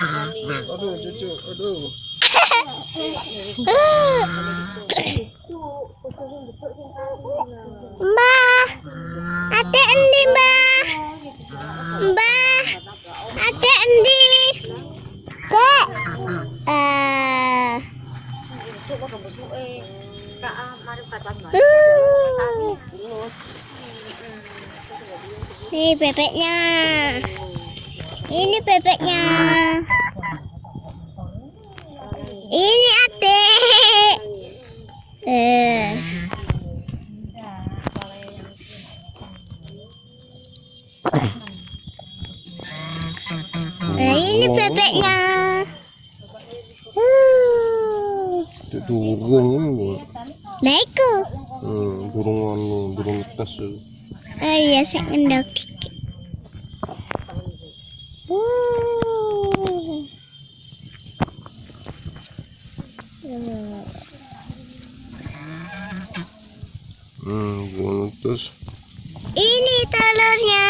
Aduh, cucu. Aduh. Mbah, ada endi mbah? Mbah, ada endi? Dek. Eh. Nih bebeknya. Ini bebeknya. Ini adik. Eh. Nah, ini bebeknya. Uh. Itu durung ini. Iku. Hmm, durung anu, durung tes. Oh iya, saya ngendok. Uh. Hmm. Tes. Ini telurnya.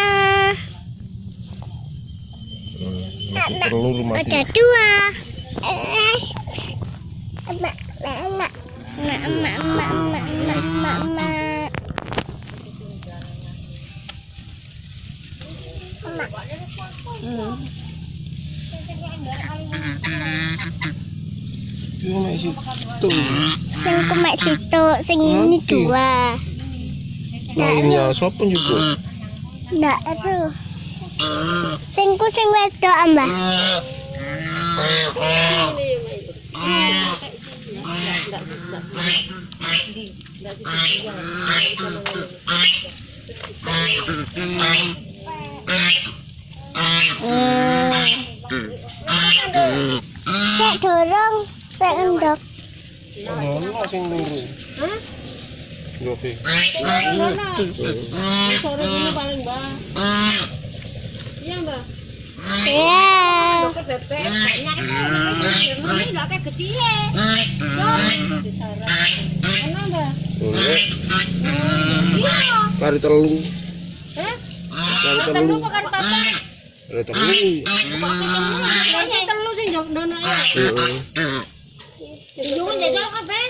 Hmm, masih telur masih. Ada dua. Emak, emak, emak, emak, emak, emak, emak, emak. Hmm. Sing kumek situ, sing ini dua. Mainnya siapa juga? Ndak itu. Singku sing wedok ambah. Sik dorong, sik endok. Ono sing ndure. Hah? Oke. Sore ini paling mbak. Iya mbak. Ya. Bebek banyak itu. Ini udah kayak gede ya. Di sarang. Mana mbak? Boleh. Iya. Kari telu. Hah? Kari Telu bukan papa. Kari telu. Nanti telu sih jok dono ya. Heeh. Kan jajal kabeh.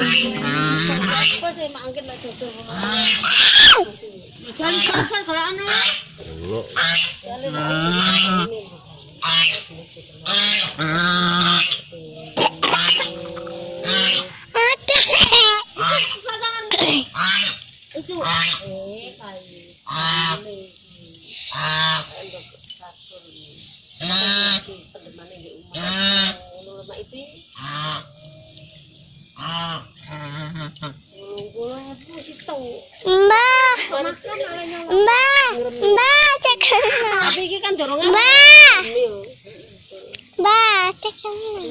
Apa sih mak angkat lah jodoh. Jangan jangan kalau anu. Ono. Ada. Mbak. Mbak. Mbak cek Tapi kan dorongan. Mbak. Mbak cek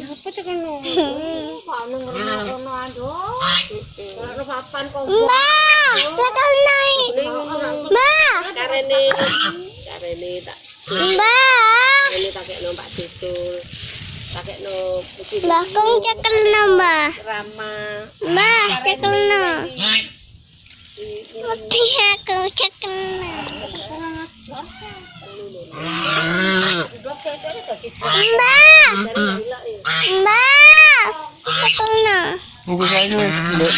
Apa cek kono? Mbak, ngono aduh. mbak. Mbak, karena ini Mbak. ini tak. Mbak. Ini tak kekno Pak Desul. Tak Mbak, Mbak. Rama. Mbak. Mati aku terkena. Mbak. Mbak. Terkena. Ibu kayu enggak